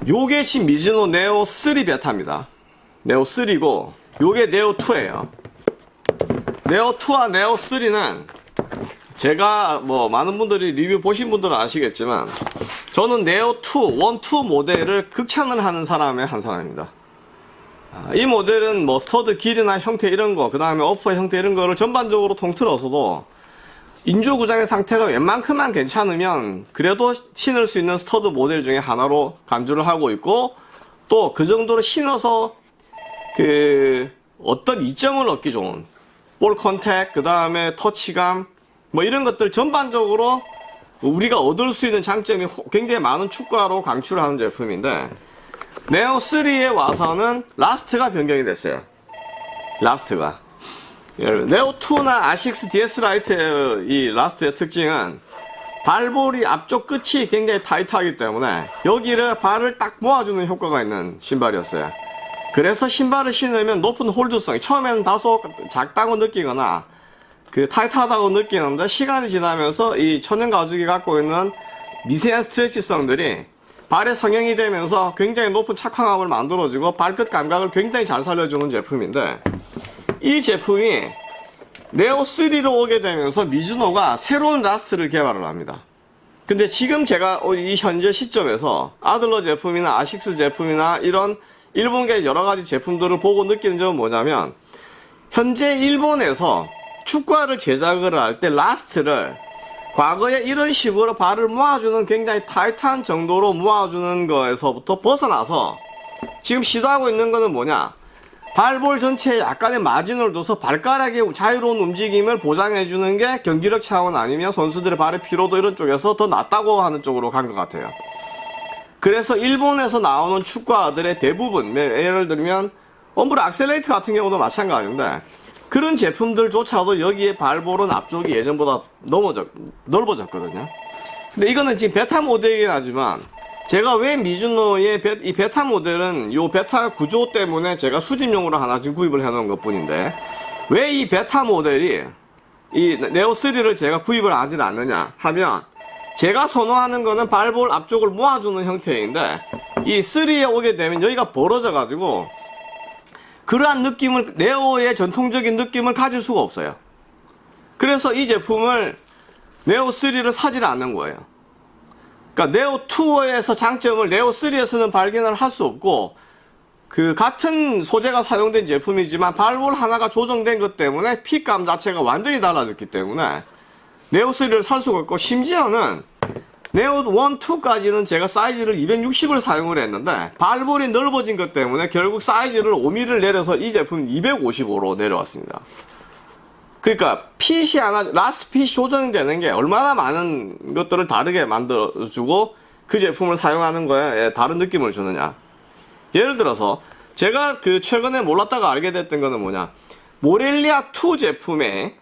요게 지금 미즈노 네오 3 베타입니다. 네오 3고 요게 네오 2예요. 네오 2와 네오 3는 제가 뭐 많은 분들이 리뷰 보신 분들은 아시겠지만 저는 네오 2, 1, 2 모델을 극찬을 하는 사람의 한 사람입니다. 아, 이 모델은 뭐 stud 길이나 형태 이런 거, 그 다음에 upper 형태 이런 거를 전반적으로 통틀어서도 인조 구장의 상태가 웬만큼만 괜찮으면 그래도 신을 수 있는 stud 모델 중에 하나로 간주를 하고 있고 또 그 정도로 신어서 그 어떤 이점을 얻기 좋은 ball contact, 그 다음에 touch감 뭐 이런 것들 전반적으로 우리가 얻을 수 있는 장점이 호- 굉장히 많은 축구화로 강추를 하는 제품인데 네오 3에 와서는 last가 변경이 됐어요. last가. 여러분, 네오 2나 아식스 DS 라이트의 이 last의 특징은 발볼이 앞쪽 끝이 굉장히 타이트하기 때문에 여기를 발을 딱 모아주는 효과가 있는 신발이었어요. 그래서 신발을 신으면 높은 hold성이 처음에는 다소 작다고 느끼거나 그 타이트하다고 느끼는데 시간이 지나면서 이 천연 가죽이 갖고 있는 미세한 stretch성들이 발에 성형이 되면서 굉장히 높은 착화감을 만들어주고 발끝 감각을 굉장히 잘 살려주는 제품인데 이 제품이 네오 3로 오게 되면서 미즈노가 새로운 last를 개발을 합니다. 근데 지금 제가 이 현재 시점에서 아들러 제품이나 아식스 제품이나 이런 일본계 여러 가지 제품들을 보고 느끼는 점은 뭐냐면 현재 일본에서 축구화를 제작을 할 때 last를 과거에 이런 식으로 발을 모아주는 굉장히 타이트한 정도로 모아주는 거에서부터 벗어나서 지금 시도하고 있는 거는 뭐냐 발볼 전체에 약간의 마진을 둬서 발가락의 자유로운 움직임을 보장해주는 게 경기력 차원 아니면 선수들의 발의 피로도 이런 쪽에서 더 낫다고 하는 쪽으로 간 것 같아요. 그래서 일본에서 나오는 축구화들의 대부분, 예를 들면 엄브라 악셀레이트 같은 경우도 마찬가지인데 그런 제품들조차도 여기에 발볼은 앞쪽이 예전보다 넘어졌, 넓어졌거든요. 근데 이거는 지금 베타 모델이긴 하지만 제가 왜 미즈노의 베, 이 베타 모델은 이 베타 구조 때문에 제가 수집용으로 하나 지금 구입을 해놓은 것 뿐인데 왜 이 베타 모델이 이 네오3를 제가 구입을 하질 않느냐 하면 제가 선호하는 거는 발볼 앞쪽을 모아주는 형태인데 이 3에 오게 되면 여기가 벌어져 가지고 그러한 느낌을 네오의 전통적인 느낌을 가질 수가 없어요. 그래서 이 제품을 네오3를 사질 않는 거예요. 그러니까 네오2에서 장점을 네오3에서는 발견을 할 수 없고 그 같은 소재가 사용된 제품이지만 발볼 하나가 조정된 것 때문에 핏감 자체가 완전히 달라졌기 때문에 네오3를 살 수가 없고 심지어는 네오 1, 2까지는 제가 사이즈를 260을 사용을 했는데 발볼이 넓어진 것 때문에 결국 사이즈를 5mm를 내려서 이 제품 255로 내려왔습니다. 그러니까 fit이 하나 last fit이 조정되는 게 얼마나 많은 것들을 다르게 만들어주고 그 제품을 사용하는 거에 다른 느낌을 주느냐 예를 들어서 제가 그 최근에 몰랐다가 알게 됐던 거는 뭐냐 모렐리아 2 제품에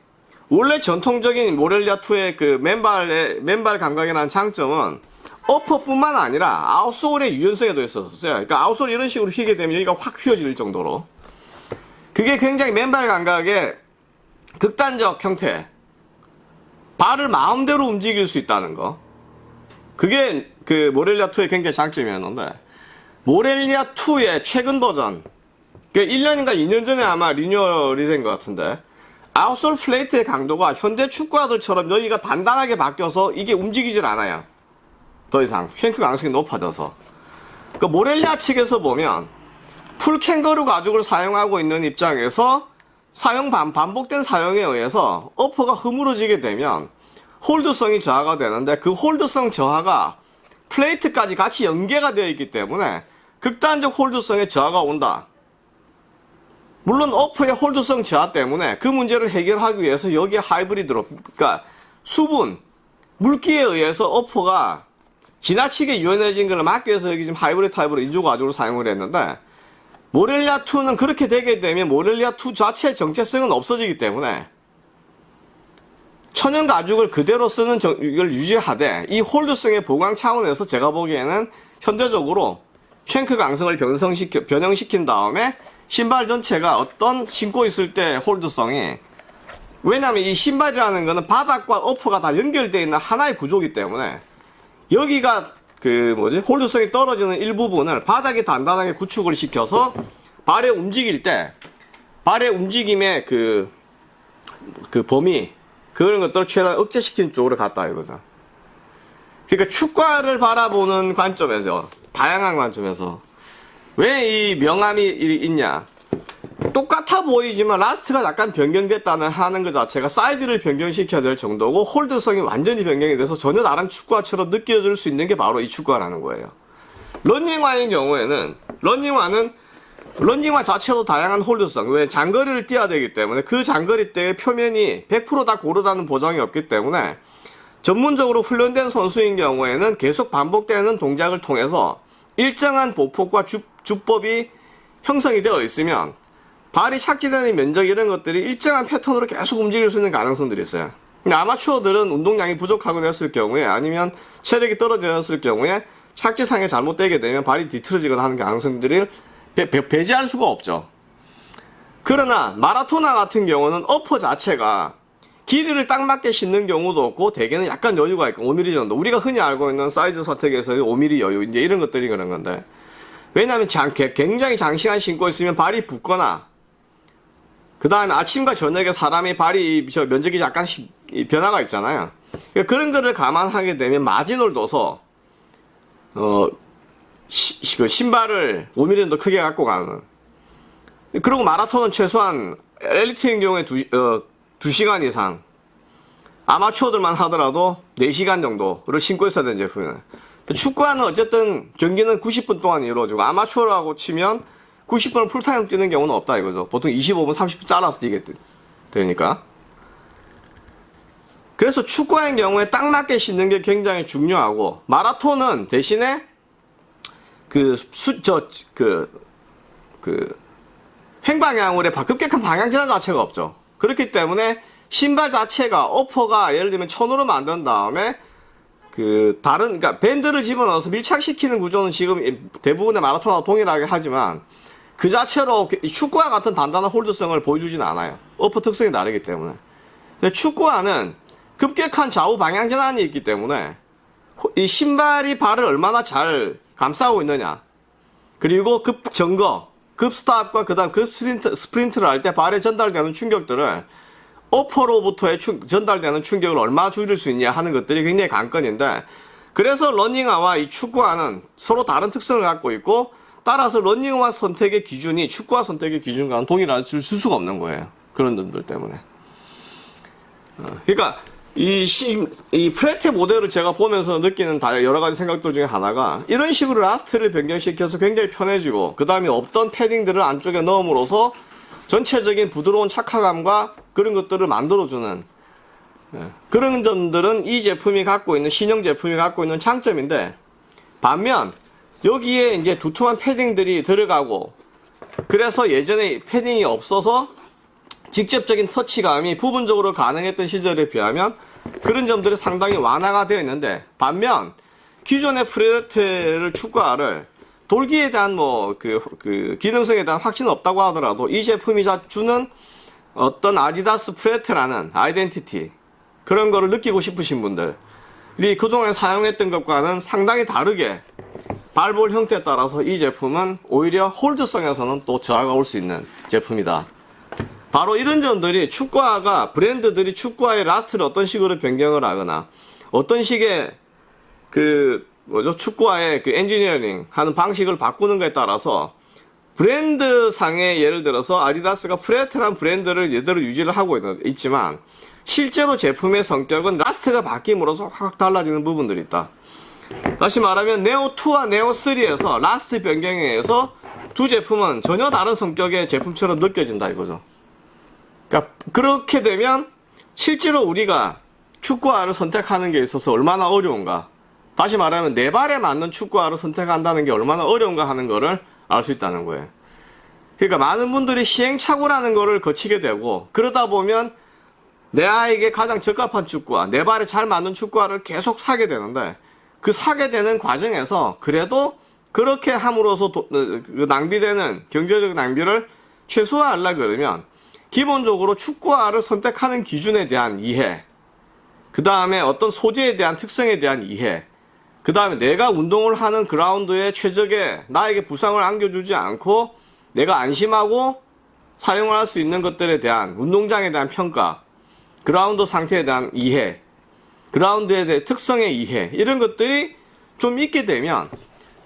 원래 전통적인 모렐리아 2의 그 맨발의 맨발 감각이라는 장점은 어퍼뿐만 아니라 아웃솔의 유연성에도 있었어요. 그러니까 아웃솔 이런 식으로 휘게 되면 여기가 확 휘어질 정도로. 그게 굉장히 맨발 감각의 극단적 형태. 발을 마음대로 움직일 수 있다는 거. 그게 그 모렐리아 2의 굉장히 장점이었는데 모렐리아 2의 최근 버전 그 1년인가 2년 전에 아마 리뉴얼이 된 것 같은데 outsole plate의 강도가 현대 축구화들처럼 여기가 단단하게 바뀌어서 이게 움직이질 않아요 더 이상 shank 강성이 높아져서 그 모렐리아 측에서 보면 full 캥거루 가죽을 사용하고 있는 입장에서 사용 반, 반복된 사용에 의해서 upper가 흐물어지게 되면 hold성이 저하가 되는데 그 hold성 저하가 플레이트까지 같이 연계가 되어 있기 때문에 극단적 hold성에 저하가 온다. 물론 upper의 hold성 저하 때문에 그 문제를 해결하기 위해서 여기에 하이브리드로 그러니까 수분, 물기에 의해서 upper가 지나치게 유연해진 걸 막기 위해서 여기 지금 하이브리드 타입으로 인조 가죽을 사용을 했는데 모렐리아 2는 그렇게 되게 되면 모렐리아 2 자체의 정체성은 없어지기 때문에 천연 가죽을 그대로 쓰는 정, 이걸 유지하되 이 홀드성의 보강 차원에서 제가 보기에는 현대적으로 쉔크 강성을 변성시켜, 변형시킨 다음에 신발 전체가 어떤 신고 있을 때 홀드성이 왜냐면 이 신발이라는 거는 바닥과 어퍼가 다 연결되어 있는 하나의 구조이기 때문에 여기가 그 뭐지 홀드성이 떨어지는 일부분을 바닥에 단단하게 구축을 시켜서 발에 움직일 때 발의 움직임의 그, 그 범위 그런 것들을 최대한 억제시키는 쪽으로 갔다 이거죠. 그러니까 축구를 바라보는 관점에서 다양한 관점에서 왜 이 명암이 있냐 똑같아 보이지만 last가 약간 변경됐다는 하는 것 자체가 사이즈를 변경시켜야 될 정도고 hold성이 완전히 변경이 돼서 전혀 다른 축구화처럼 느껴질 수 있는 게 바로 이 축구화라는 거예요. 런닝화의 경우에는 런닝화는 런닝화 자체도 다양한 홀드성 왜 장거리를 뛰어야 되기 때문에 그 장거리 때의 표면이 100%다 고르다는 보장이 없기 때문에 전문적으로 훈련된 선수인 경우에는 계속 반복되는 동작을 통해서 일정한 보폭과 주, 주법이 형성이 되어 있으면 발이 착지되는 면적 이런 것들이 일정한 패턴으로 계속 움직일 수 있는 가능성들이 있어요. 근데 아마추어들은 운동량이 부족하고 했을 경우에 아니면 체력이 떨어졌을 경우에 착지상에 잘못되게 되면 발이 뒤틀어지거나 하는 가능성들을 배, 배, 배제할 수가 없죠. 그러나 마라토나 같은 경우는 어퍼 자체가 길이를 딱 맞게 신는 경우도 없고 대개는 약간 여유가 있고 5mm 정도. 우리가 흔히 알고 있는 사이즈 선택에서 5mm 여유 이제 이런 것들이 그런 건데. 왜냐하면 장, 굉장히 장시간 신고 있으면 발이 붓거나 그 다음에 아침과 저녁에 사람의 발이 저 면적이 약간씩 변화가 있잖아요. 그러니까 그런 거를 감안하게 되면 마진을 둬서 어 시, 그 신발을 5mm 정도 크게 갖고 가는. 그리고 마라톤은 최소한 엘리트인 경우에 두, 어, 2시간 이상 아마추어들만 하더라도 4시간 정도를 신고 있어야 되는 제품이에요. 축구화는 어쨌든 경기는 90분 동안 이루어지고 아마추어라고 치면 90분을 풀타임 뛰는 경우는 없다 이거죠. 보통 25분, 30분 잘라서 뛰게 되- 되니까. 그래서 축구하는 경우에 딱 맞게 신는 게 굉장히 중요하고 마라톤은 대신에 그 수 저 그그 횡방향으로의 바- 급격한 방향 전환 자체가 없죠. 그렇기 때문에 신발 자체가 오퍼가 예를 들면 천으로 만든 다음에 그 다른 그러니까 밴드를 집어넣어서 밀착시키는 구조는 지금 이 대부분의 마라톤하고 동일하게 하지만 그 자체로 이 축구화 같은 단단한 hold성을 보여주진 않아요. upper 특성이 다르기 때문에. 근데 축구화는 급격한 좌우 방향 전환이 있기 때문에 호- 이 신발이 발을 얼마나 잘 감싸고 있느냐 그리고 급 정거, 급 stop과 그 다음 급 스프린트, 스프린트 를 할 때 발에 전달되는 충격들을 upper로부터의 충- 전달되는 충격을 얼마나 줄일 수 있냐 하는 것들이 굉장히 관건인데 그래서 러닝화와 이 축구화는 서로 다른 특성을 갖고 있고 따라서 러닝화 선택의 기준이 축구화 선택의 기준과는 동일할 수 수가 없는 거예요. 그런 점들 때문에. 어, 그러니까 이, 시, 이 프레데터 모델을 제가 보면서 느끼는 다 여러 가지 생각들 중에 하나가 이런 식으로 last를 변경시켜서 굉장히 편해지고 그 다음에 없던 패딩들을 안쪽에 넣음으로써 전체적인 부드러운 착화감과 그런 것들을 만들어주는 예, 그런 점들은 이 제품이 갖고 있는 신형 제품이 갖고 있는 장점인데 반면 여기에 이제 두툼한 패딩들이 들어가고 그래서 예전에 패딩이 없어서 직접적인 터치감이 부분적으로 가능했던 시절에 비하면 그런 점들이 상당히 완화가 되어 있는데 반면 기존의 프레데테를 축구화를 돌기에 대한 뭐그 그 기능성에 대한 확신은 없다고 하더라도 이 제품이 자- 주는 어떤 아디다스 프레테라는 아이덴티티 그런 거를 느끼고 싶으신 분들이 그동안 사용했던 것과는 상당히 다르게 발볼 형태에 따라서 이 제품은 오히려 hold성에서는 또 저하가 올 수 있는 제품이다. 바로 이런 점들이 축구화가 브랜드들이 축구화의 last를 어떤 식으로 변경을 하거나 어떤 식의 그 뭐죠 축구화의 그 엔지니어링 하는 방식을 바꾸는 것에 따라서 브랜드 상의 예를 들어서 아디다스가 프레데터란 브랜드를 그대로 유지를 하고 있- 있지만 실제로 제품의 성격은 last가 바뀜으로써 확 달라지는 부분들이 있다. 다시 말하면 네오2와 네오3에서 last 변경에 의해서 두 제품은 전혀 다른 성격의 제품처럼 느껴진다 이거죠. 그러니까 그렇게 되면 실제로 우리가 축구화를 선택하는 게 있어서 얼마나 어려운가. 다시 말하면 내 발에 맞는 축구화를 선택한다는 게 얼마나 어려운가 하는 거를 알 수 있다는 거예요. 그러니까 많은 분들이 시행착오라는 거를 거치게 되고 그러다 보면 내 아이에게 가장 적합한 축구화, 내 발에 잘 맞는 축구화를 계속 사게 되는데 그 사게 되는 과정에서 그래도 그렇게 함으로써 도- 어, 그 낭비되는 경제적 낭비를 최소화하려 그러면 기본적으로 축구화를 선택하는 기준에 대한 이해, 그 다음에 어떤 소재에 대한 특성에 대한 이해, 그 다음에 내가 운동을 하는 그라운드에 최적의 나에게 부상을 안겨주지 않고 내가 안심하고 사용을 할 수 있는 것들에 대한 운동장에 대한 평가, 그라운드 상태에 대한 이해, 그라운드에 대한 특성의 이해, 이런 것들이 좀 있게 되면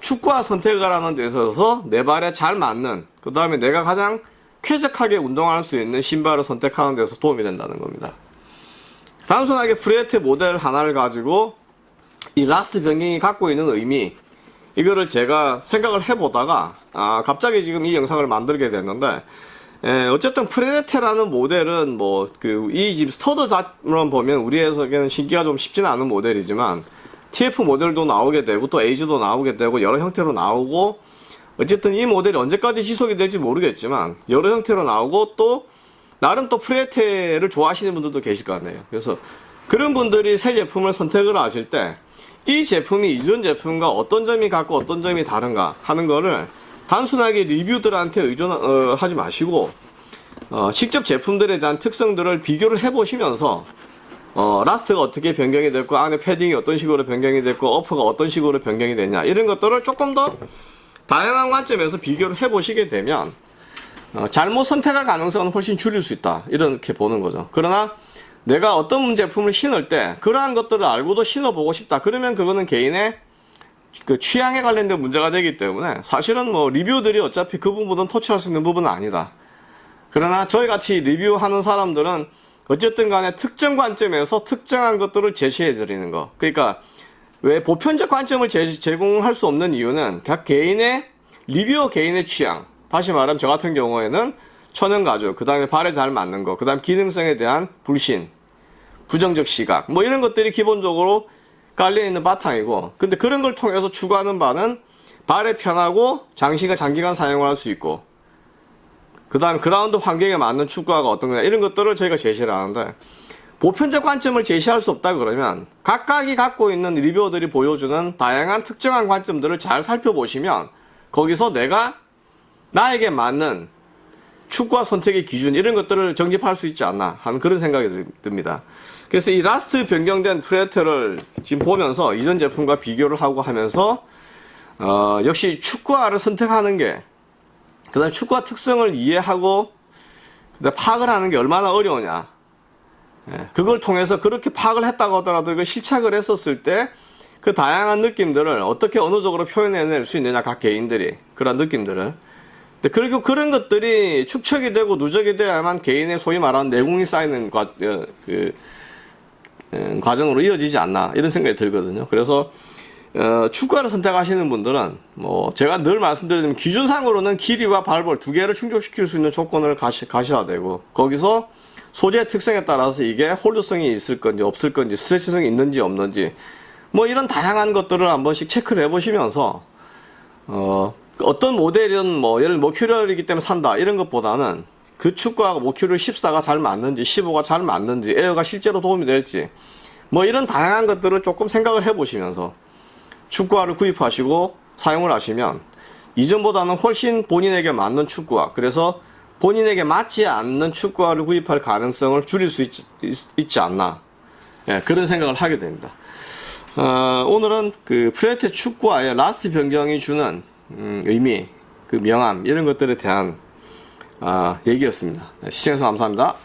축구화 선택을 하는 데 있어서 내 발에 잘 맞는, 그 다음에 내가 가장 쾌적하게 운동할 수 있는 신발을 선택하는 데서 도움이 된다는 겁니다. 단순하게 프레데터 모델 하나를 가지고 이 last 변경이 갖고 있는 의미, 이거를 제가 생각을 해보다가, 아, 갑자기 지금 이 영상을 만들게 됐는데, 에, 어쨌든 프레데테라는 모델은 뭐, 그, 이 집 스터드 자만 보면 우리 해석에는 신기가 좀 쉽지는 않은 모델이지만, TF 모델도 나오게 되고, 또 에이즈도 나오게 되고, 여러 형태로 나오고, 어쨌든 이 모델이 언제까지 지속이 될지 모르겠지만, 여러 형태로 나오고, 또, 나름 또 프레테를 좋아하시는 분들도 계실 것 같네요. 그래서, 그런 분들이 새 제품을 선택을 하실 때, 이 제품이 이전 제품과 어떤 점이 같고 어떤 점이 다른가 하는 거를 단순하게 리뷰들한테 의존하지 마시고 어, 직접 제품들에 대한 특성들을 비교를 해보시면서 어, last가 어떻게 변경이 됐고 안에 패딩이 어떤 식으로 변경이 됐고 upper가 어떤 식으로 변경이 됐냐 이런 것들을 조금 더 다양한 관점에서 비교를 해보시게 되면 어, 잘못 선택할 가능성은 훨씬 줄일 수 있다. 이렇게 보는 거죠. 그러나 내가 어떤 제품을 신을 때 그러한 것들을 알고도 신어보고 싶다. 그러면 그거는 개인의 그 취향에 관련된 문제가 되기 때문에 사실은 뭐 리뷰들이 어차피 그 부분은 터치할 수 있는 부분은 아니다. 그러나 저희 같이 리뷰하는 사람들은 어쨌든 간에 특정 관점에서 특정한 것들을 제시해 드리는 거. 그러니까 왜 보편적 관점을 제, 제공할 수 없는 이유는 각 개인의 리뷰어 개인의 취향. 다시 말하면 저 같은 경우에는 천연 가죽, 그 다음에 발에 잘 맞는 거, 그 다음 기능성에 대한 불신, 부정적 시각, 뭐 이런 것들이 기본적으로 깔려 있는 바탕이고, 근데 그런 걸 통해서 추구하는 바는 발에 편하고 장시간 장기간 사용을 할 수 있고, 그 다음 그라운드 환경에 맞는 축구화가 어떤 거냐 이런 것들을 저희가 제시를 하는데 보편적 관점을 제시할 수 없다 그러면 각각이 갖고 있는 리뷰어들이 보여주는 다양한 특정한 관점들을 잘 살펴보시면 거기서 내가 나에게 맞는 축구화 선택의 기준 이런 것들을 정립할 수 있지 않나 하는 그런 생각이 들- 듭니다. 그래서 이 last 변경된 프레데터를 지금 보면서 이전 제품과 비교를 하고 하면서 어, 역시 축구화를 선택하는 게 그다음 축구화 특성을 이해하고 파악을 하는 게 얼마나 어려우냐. 예, 그걸 통해서 그렇게 파악을 했다고 하더라도 이걸 실착을 했었을 때 그 다양한 느낌들을 어떻게 언어적으로 표현해낼 수 있느냐 각 개인들이 그런 느낌들을. 그리고 그런 것들이 축적이 되고 누적이 돼야만 개인의 소위 말하는 내공이 쌓이는 과, 어, 그, 음, 과정으로 이어지지 않나 이런 생각이 들거든요. 그래서 어, 축구화를 선택하시는 분들은 뭐 제가 늘 말씀드리는 기준상으로는 길이와 발볼 두 개를 충족시킬 수 있는 조건을 가시, 가셔야 되고 거기서 소재 특성에 따라서 이게 홀드성이 있을 건지 없을 건지 스트레치성이 있는지 없는지 뭐 이런 다양한 것들을 한 번씩 체크를 해 보시면서 어, 어떤 모델은 뭐 예를 모큐럴이기 때문에 산다 이런 것보다는 그 축구하고 모큐럴 14가 잘 맞는지 15가 잘 맞는지 에어가 실제로 도움이 될지 뭐 이런 다양한 것들을 조금 생각을 해 보시면서 축구화를 구입하시고 사용을 하시면 이전보다는 훨씬 본인에게 맞는 축구화 그래서 본인에게 맞지 않는 축구화를 구입할 가능성을 줄일 수 있, 지 않나 예, 그런 생각을 하게 됩니다. 어, 오늘은 그 프레데터 축구화의 last 변경이 주는 음, 의미, 그 명암 이런 것들에 대한 아, 얘기였습니다. 시청해주셔서 감사합니다.